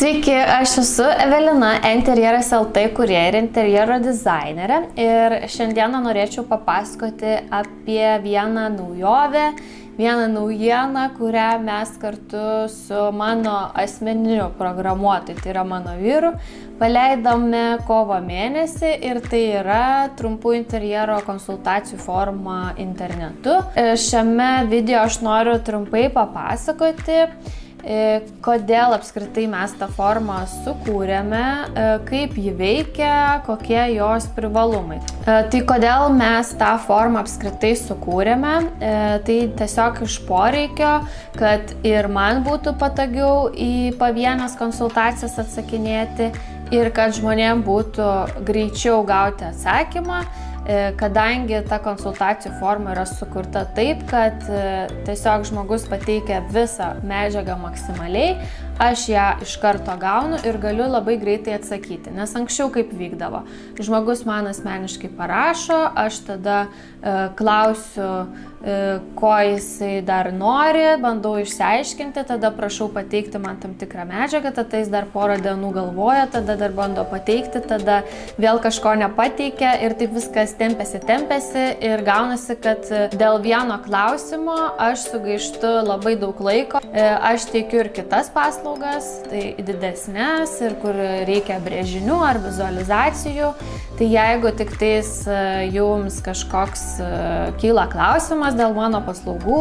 Sveiki, aš esu Evelina, interjeras LT kurie ir interjero dizainerė ir šiandieną norėčiau papasakoti apie vieną naujovę, vieną naujieną, kurią mes kartu su mano asmeniniu programuotoju, tai yra mano vyru, paleidome kovo mėnesį ir tai yra trumpų interjero konsultacijų forma internetu. Šiame video aš noriu trumpai papasakoti kodėl apskritai mes tą formą sukūrėme, e, kaip ji veikia, kokie jos privalumai. E, tai kodėl mes tą formą apskritai sukūrėme, tai tiesiog iš poreikio, kad ir man būtų patogiau į pavienas konsultacijas atsakinėti ir kad žmonėm būtų greičiau gauti atsakymą E, kadangi ta konsultacijų forma yra sukurta taip, kad e, tiesiog žmogus pateikia visą medžiagą maksimaliai, aš ją iš karto gaunu ir galiu labai greitai atsakyti. Nes anksčiau kaip vykdavo, žmogus man asmeniškai parašo, aš tada e, klausiu, E, ko jisai dar nori, bandau išsiaiškinti, tada prašau pateikti man tam tikrą medžiagą, tada jis dar porą dienų galvoja, tada dar bando pateikti, tada vėl kažko nepateikia ir taip viskas tempėsi, tempėsi ir gaunasi, kad dėl vieno klausimo aš sugaištu labai daug laiko. E, aš teikiu ir kitas paslaugas, tai didesnės ir kur reikia brėžinių ar vizualizacijų. Tai jeigu tik tais e, jums kažkoks kyla klausimas, dėl mano paslaugų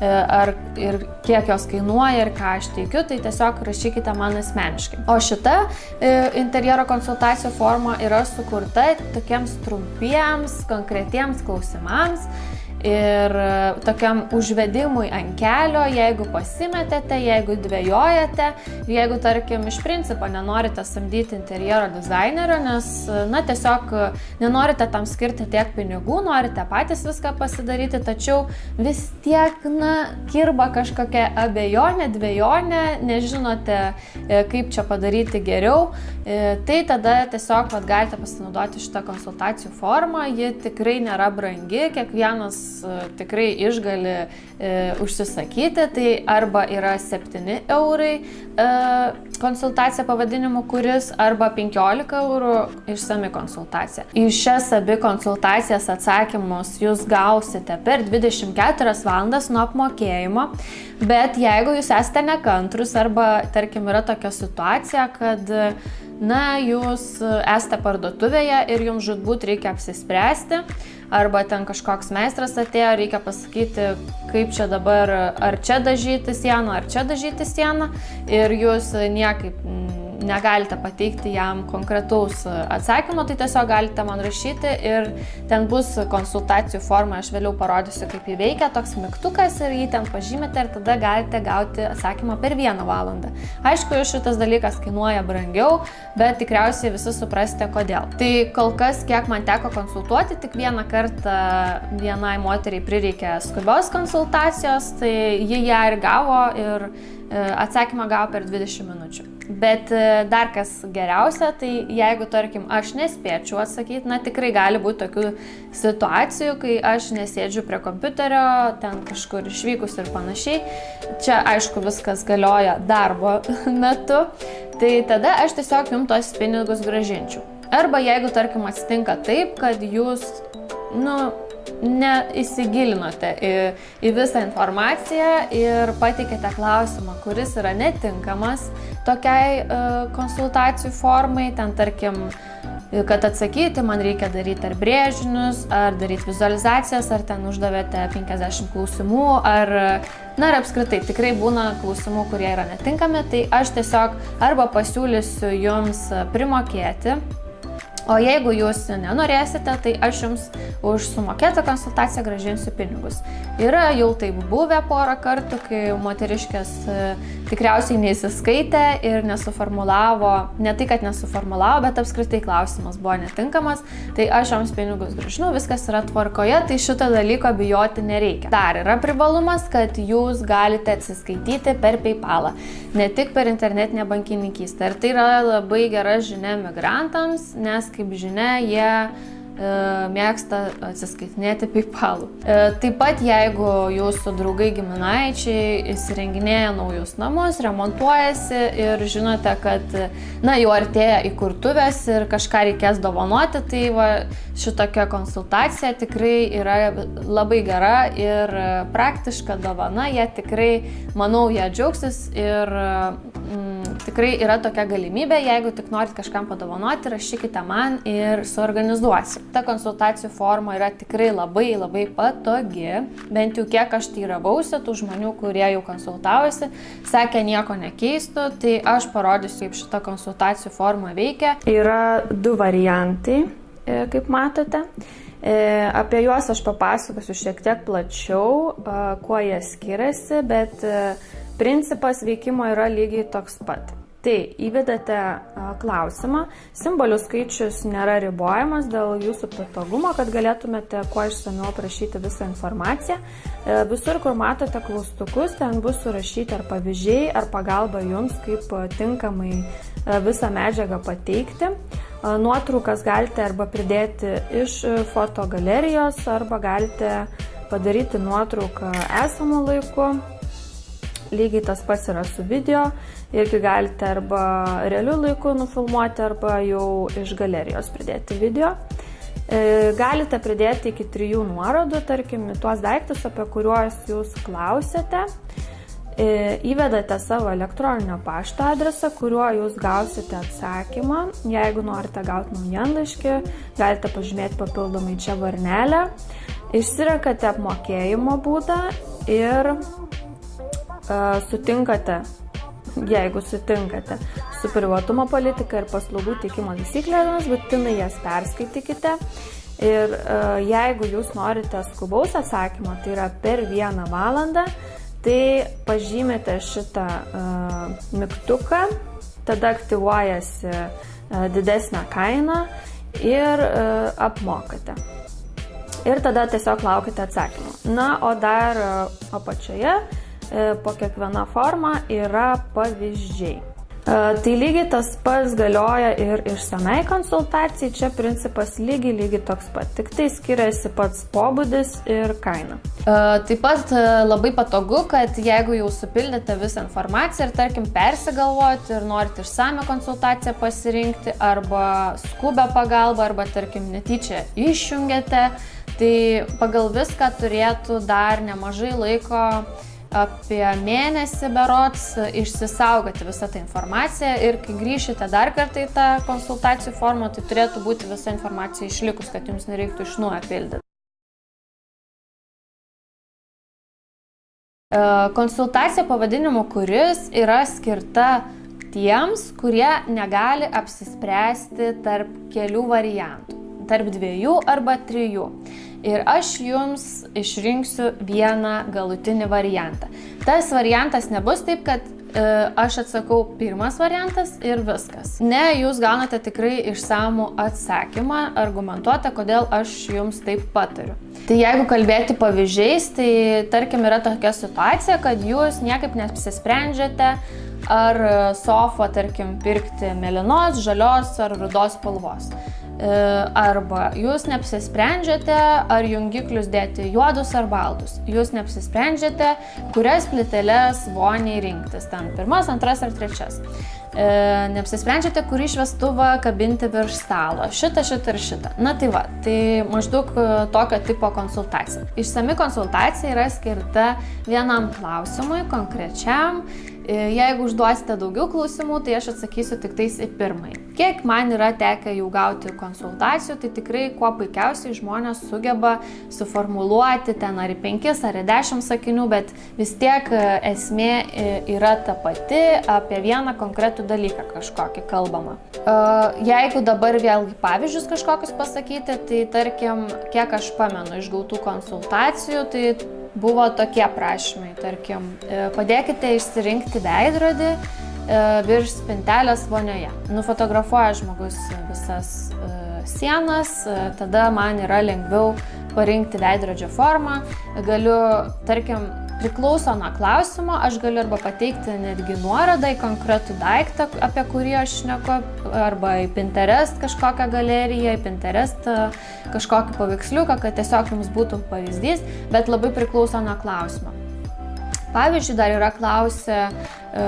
e, ar, ir kiek jos kainuoja ir ką aš teikiu, tai tiesiog rašykite man asmeniškai. O šita e, interjero konsultacijų forma yra sukurta tokiems trumpiems, konkretiems klausimams ir e, tokiam užvedimui ant kelio, jeigu pasimetėte, jeigu dvėjojate, jeigu, tarkim, iš principo nenorite samdyti interjero dizainerio, nes, na, tiesiog nenorite tam skirti tiek pinigų, norite patys viską pasidaryti, tačiau vis tiek, na, kirba kažkokia abejonė, dviejonė, nežinote, e, kaip čia padaryti geriau, e, tai tada tiesiog vat, galite pasinaudoti šitą konsultacijų formą, ji tikrai nėra brangi, kiekvienas E, tikrai išgali e, užsisakyti, tai arba yra 7 eurai e, konsultacija pavadinimu, kuris arba 15 eurų išsami konsultacija. Į šias abi konsultacijas atsakymus jūs gausite per 24 valandas nuo apmokėjimo, bet jeigu jūs esate nekantrus arba tarkim yra tokia situacija, kad na, jūs esate parduotuvėje ir jums žudbūt reikia apsispręsti, arba ten kažkoks meistras atėjo, reikia pasakyti, kaip čia dabar, ar čia dažyti sieną, ar čia dažyti sieną. Ir jūs niekaip negalite pateikti jam konkretaus atsakymo, tai tiesiog galite man rašyti ir ten bus konsultacijų forma, aš vėliau parodysiu, kaip jį veikia, toks mygtukas ir jį ten pažymite ir tada galite gauti atsakymą per vieną valandą. Aišku, šitas dalykas kainuoja brangiau, bet tikriausiai visi suprasite kodėl. Tai kol kas, kiek man teko konsultuoti, tik vieną kartą vienai moteriai prireikė skubios konsultacijos, tai ji ją ir gavo ir atsakymą gavo per 20 minučių. Bet e, dar kas geriausia, tai jeigu, tarkim, aš nespėčiau atsakyti, na tikrai gali būti tokių situacijų, kai aš nesėdžiu prie kompiuterio, ten kažkur išvykus ir panašiai. Čia, aišku, viskas galioja darbo metu, tai tada aš tiesiog jums tos pinigus gražinčiau. Arba jeigu, tarkim, atsitinka taip, kad jūs, nu, neįsigilinote į, į visą informaciją ir pateikėte klausimą, kuris yra netinkamas tokiai uh, konsultacijų formai, ten tarkim, kad atsakyti, man reikia daryti ar brėžinius, ar daryti vizualizacijas, ar ten uždavėte 50 klausimų, ar, na ir apskritai, tikrai būna klausimų, kurie yra netinkami, tai aš tiesiog arba pasiūlysiu jums primokėti O jeigu jūs nenorėsite, tai aš jums už sumokėtą konsultaciją gražinsiu pinigus. Yra jau taip buvę porą kartų, kai moteriškės e, tikriausiai neįsiskaitė ir nesuformulavo, ne tai, kad nesuformulavo, bet apskritai klausimas buvo netinkamas, tai aš joms pinigus gražinu, viskas yra tvarkoje, tai šito dalyko bijoti nereikia. Dar yra privalumas, kad jūs galite atsiskaityti per PayPalą, ne tik per internetinę bankininkystę. Ir tai yra labai gera žinia migrantams, nes kaip žinia, jie mėgsta atsiskaitinėti PayPal'u. E, taip pat, jeigu jūsų draugai giminaičiai įsirenginėja naujus namus, remontuojasi ir žinote, kad na, jau artėja įkurtuvės ir kažką reikės dovanoti, tai va, šitokia konsultacija tikrai yra labai gera ir praktiška dovana, jie tikrai, manau, jie džiaugsis ir mm, tikrai yra tokia galimybė, jeigu tik norit kažkam padovanoti, rašykite man ir suorganizuosiu. Ta konsultacijų forma yra tikrai labai labai patogi, bent jau kiek aš teiravausi tų žmonių, kurie jau konsultavosi, sakė nieko nekeistų, tai aš parodysiu, kaip šita konsultacijų forma veikia. Yra du variantai, e, kaip matote. E, apie juos aš papasakosiu šiek tiek plačiau, kuo jie skiriasi, bet Principas veikimo yra lygiai toks pat. Tai įvedate klausimą, simbolių skaičius nėra ribojamas dėl jūsų patogumo, kad galėtumėte kuo išsamiau aprašyti visą informaciją. E, visur, kur matote klaustukus, ten bus surašyti ar pavyzdžiai, ar pagalba jums, kaip tinkamai visą medžiagą pateikti. Nuotraukas galite arba pridėti iš fotogalerijos, arba galite padaryti nuotrauką esamų laiku Lygiai tas pats yra su video, irgi galite arba realiu laiku nufilmuoti, arba jau iš galerijos pridėti video. E, galite pridėti iki trijų nuorodų, tarkim, tuos daiktus, apie kuriuos jūs klausėte. E, įvedate savo elektroninio pašto adresą, kuriuo jūs gausite atsakymą. Jeigu norite gauti naujienlaiškį, galite pažymėti papildomai čia varnelę. Išsirenkate apmokėjimo būdą ir sutinkate, jeigu sutinkate su privatumo politika ir paslaugų teikimo taisyklėmis, būtinai jas perskaitykite. Ir jeigu jūs norite skubaus atsakymo, tai yra per vieną valandą, tai pažymite šitą mygtuką, tada aktyvuojasi didesnė kaina ir apmokate. Ir tada tiesiog laukite atsakymą. Na, o dar apačioje po kiekviena forma yra pavyzdžiai. E, tai lygiai tas pats galioja ir išsamei konsultacijai, čia principas lygiai lygiai toks pat, tik tai skiriasi pats pobūdis ir kaina. E, taip pat labai patogu, kad jeigu jau supildėte visą informaciją ir tarkim persigalvojate ir norite išsame konsultaciją pasirinkti arba skubę pagalbą arba tarkim netyčia išjungiate, tai pagal viską turėtų dar nemažai laiko apie mėnesį berots išsisaugoti visą tą informaciją ir kai grįšite dar kartą į tą konsultacijų formą, tai turėtų būti visa informacija išlikus, kad jums nereiktų iš nuojo pildyti. E, konsultacija pavadinimu, kuris yra skirta tiems, kurie negali apsispręsti tarp kelių variantų, tarp dviejų arba trijų ir aš jums išrinksiu vieną galutinį variantą. Tas variantas nebus taip, kad e, aš atsakau pirmas variantas ir viskas. Ne, jūs gaunate tikrai išsamų atsakymą, argumentuotą, kodėl aš jums taip patariu. Tai jeigu kalbėti pavyzdžiais, tai tarkim yra tokia situacija, kad jūs niekaip nesisprendžiate, ar sofą, tarkim, pirkti melinos, žalios ar rudos spalvos. E, arba jūs neapsisprendžiate, ar jungiklius dėti juodus ar baltus. Jūs neapsisprendžiate, kurias plyteles voniai rinktis. Ten pirmas, antras ar trečias. E, neapsisprendžiate, kurį šviestuvą kabinti virš stalo. Šitą, šitą ir šitą. Na tai va, tai maždaug e, tokio tipo konsultacija. Išsami konsultacija yra skirta vienam klausimui, konkrečiam E, jeigu užduosite daugiau klausimų, tai aš atsakysiu tik tais į pirmąjį. Kiek man yra tekę jau gauti konsultacijų, tai tikrai kuo puikiausiai žmonės sugeba suformuluoti ten ar į penkis, ar į dešimt sakinių, bet vis tiek esmė yra ta pati, apie vieną konkretų dalyką kažkokį kalbama. Jeigu dabar vėlgi pavyzdžius kažkokius pasakyti, tai tarkim, kiek aš pamenu iš gautų konsultacijų, tai buvo tokie prašymai, tarkim, e, padėkite išsirinkti veidrodį e, virš spintelės vonioje. Nufotografuoja žmogus visas e, sienas, tada man yra lengviau parinkti veidrodžio formą. Galiu, tarkim, priklauso nuo klausimo, aš galiu arba pateikti netgi nuorodą į konkretų daiktą, apie kurį aš šneku, arba į Pinterest kažkokią galeriją, į Pinterest e, kažkokį paveiksliuką, kad tiesiog jums būtų pavyzdys, bet labai priklauso nuo klausimo. Pavyzdžiui, dar yra klausę e,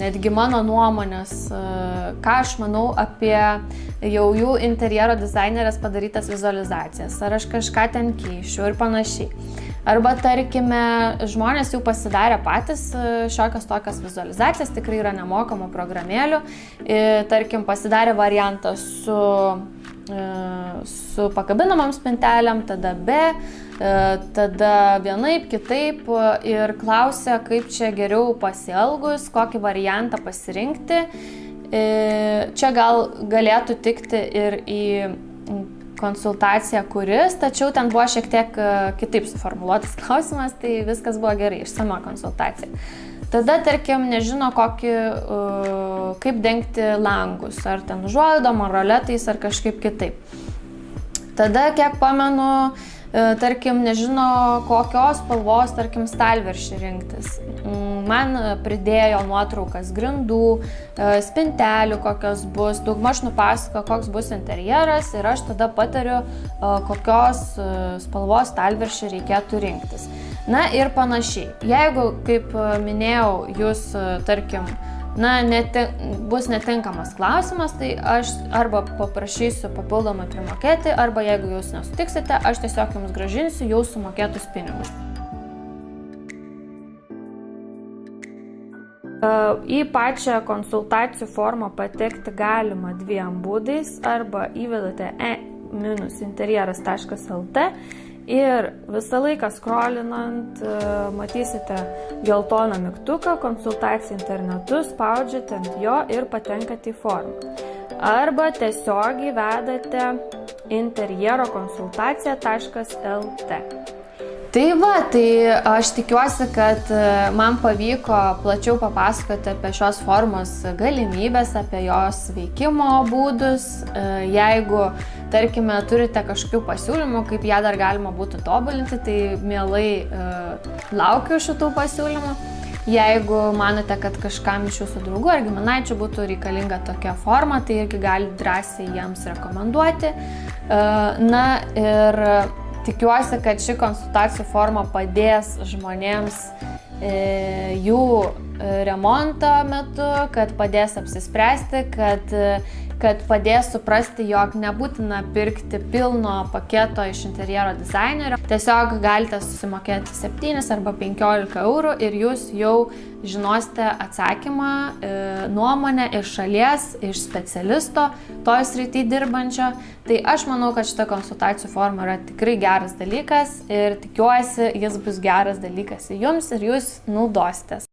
netgi mano nuomonės, e, ką aš manau apie jau jų interjero dizainerės padarytas vizualizacijas, ar aš kažką ten keišiu ir panašiai. Arba tarkime, žmonės jau pasidarė patys e, šiokios tokias vizualizacijas, tikrai yra nemokamų programėlių, e, tarkim pasidarė variantą su E, su pakabinamam spintelėm, tada e, tada vienaip, kitaip ir klausia, kaip čia geriau pasielgus, kokį variantą pasirinkti. Čia gal galėtų tikti ir į konsultaciją kuris, tačiau ten buvo šiek tiek kitaip suformuoluotas klausimas, tai viskas buvo gerai, išsama konsultacija. Tada, tarkim, nežino, kokį, uh, kaip dengti langus, ar ten užuolaidom, ar roletais, ar kažkaip kitaip. Tada, kiek pamenu, tarkim, nežino, kokios spalvos, tarkim, stalviršį rinktis. Mm, man pridėjo nuotraukas grindų, uh, spintelių, kokios bus, daugmaž nupasako, koks bus interjeras ir aš tada patariu, kokios spalvos stalviršį reikėtų rinktis. Na ir panašiai. Jeigu, kaip e, minėjau, jūs, e, tarkim, na, neti, bus netinkamas klausimas, tai aš arba paprašysiu papildomai primokėti, arba jeigu jūs nesutiksite, aš tiesiog jums gražinsiu jau sumokėtus pinigus. E, į pačią konsultacijų formą patekti galima dviem būdais arba įvedate e-interjeras.lt Ir visą laiką skrolinant e, matysite geltoną mygtuką, konsultaciją internetu, spaudžiate ant jo ir patenkate į formą. Arba tiesiogiai vedate interjero konsultacija.lt. Tai va, tai aš tikiuosi, kad e, man pavyko plačiau papasakoti apie šios formos galimybės, apie jos veikimo būdus. E, jeigu, tarkime, turite kažkokių pasiūlymų, kaip ją dar galima būtų tobulinti, tai mielai e, laukiu šitų pasiūlymų. Jeigu manote, kad kažkam iš jūsų draugų ar giminaičių būtų reikalinga tokia forma, tai irgi gali drąsiai jiems rekomenduoti. Na ir Tikiuosi, kad ši konsultacijų forma padės žmonėms e, jų e, remonto metu, kad padės apsispręsti, kad e, kad padės suprasti, jog nebūtina pirkti pilno paketo iš interjero dizainerio. Tiesiog galite susimokėti 7 arba 15 eurų ir jūs jau žinosite atsakymą, e, nuomonę iš šalies, iš specialisto, toj srity dirbančio. Tai aš manau, kad šita konsultacijų forma yra tikrai geras dalykas ir tikiuosi, jis bus geras dalykas jums ir jūs naudositės.